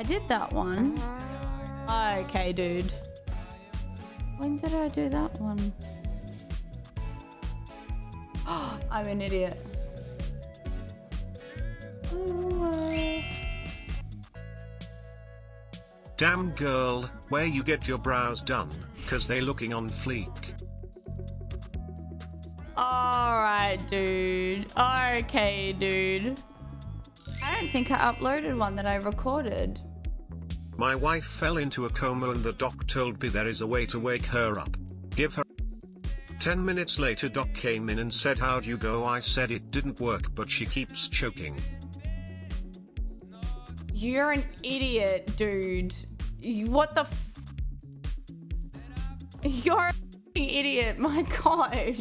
I did that one. Okay, dude. When did I do that one? I'm an idiot. Damn girl, where you get your brows done, cause they looking on fleek. Alright, dude. Okay, dude. I don't think I uploaded one that I recorded. My wife fell into a coma and the doc told me there is a way to wake her up. Give her 10 minutes later doc came in and said how'd you go I said it didn't work but she keeps choking. You're an idiot, dude. What the f- You're an idiot, my gosh.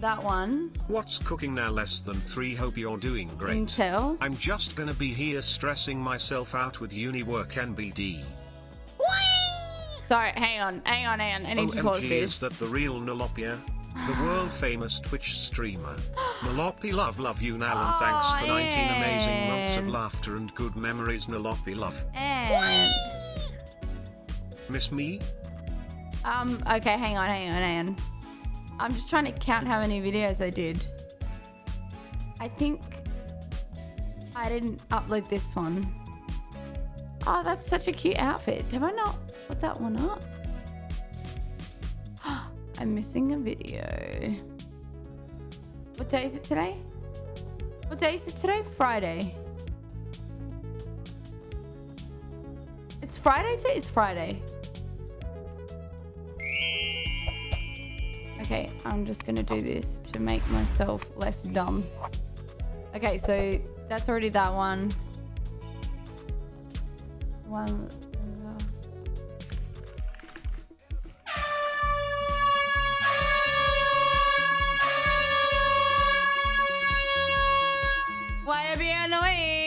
That one. What's cooking now less than 3 hope you're doing great. Intel. I'm just gonna be here stressing myself out with uni work NBD. Sorry, hang on, hang on, hang on. I need to pause OMG this. is that the real Nolopia? The world famous Twitch streamer. Nolopi love love you now and thanks for 19 amazing months of laughter and good memories Nolopi love. And Miss me? um, okay, hang on, hang on, hang on. I'm just trying to count how many videos I did. I think I didn't upload this one. Oh, that's such a cute outfit. Have I not put that one up? I'm missing a video. What day is it today? What day is it today? Friday. It's Friday today? It's Friday. Okay, I'm just going to do this to make myself less dumb. Okay, so that's already that one. One... Uh, Why are you annoying?